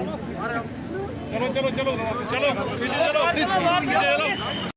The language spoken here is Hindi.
चलो चलो चलो चलो चलो चलो